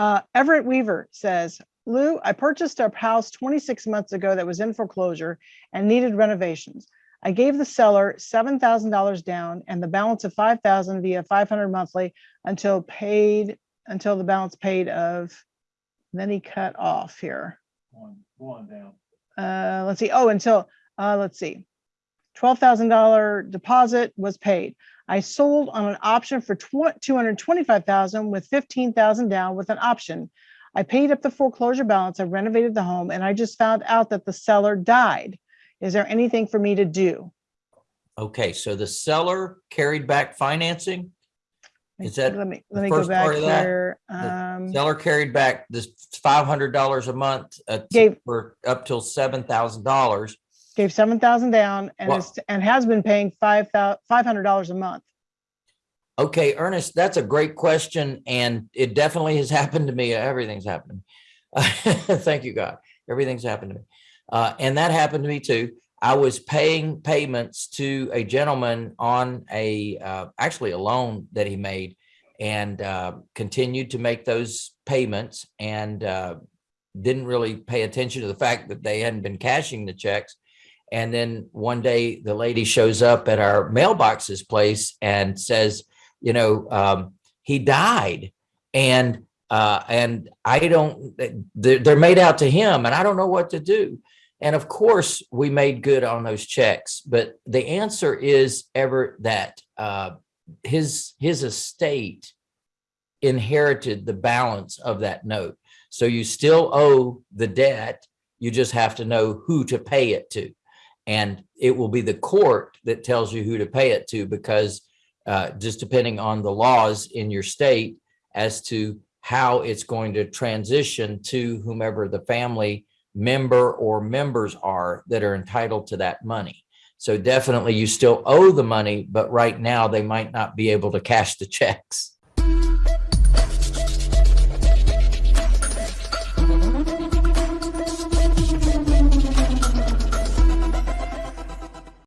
Uh, Everett Weaver says, Lou, I purchased a house 26 months ago that was in foreclosure and needed renovations. I gave the seller $7,000 down and the balance of 5,000 via 500 monthly until paid, until the balance paid of, then he cut off here. One, one down. Uh, let's see, oh, until, uh, let's see. Twelve thousand dollar deposit was paid. I sold on an option for two hundred twenty-five thousand with fifteen thousand down with an option. I paid up the foreclosure balance, I renovated the home, and I just found out that the seller died. Is there anything for me to do? Okay, so the seller carried back financing? Is that Let me, let me go back here. Um, Seller carried back this five hundred dollars a month uh, Gave- for up till seven thousand dollars. Gave seven thousand down and Wow. is, and has been paying five thou, five hundred dollars a month. Okay, Ernest, that's a great question and it definitely has happened to me. Everything's happened. to me. Thank you, God. Everything's happened to me. Uh, and that happened to me too. I was paying payments to a gentleman on a, uh, actually a loan that he made and, uh, continued to make those payments and, uh, didn't really pay attention to the fact that they hadn't been cashing the checks. And then one day the lady shows up at our mailboxes place and says, you know, um, he died and, uh, and I don't, they're, they're made out to him and I don't know what to do. And of course we made good on those checks, but the answer is Everett that, uh, his, his estate inherited the balance of that note. So you still owe the debt. You just have to know who to pay it to. And it will be the court that tells you who to pay it to because uh, just depending on the laws in your state as to how it's going to transition to whomever the family member or members are that are entitled to that money. So definitely you still owe the money, but right now they might not be able to cash the checks.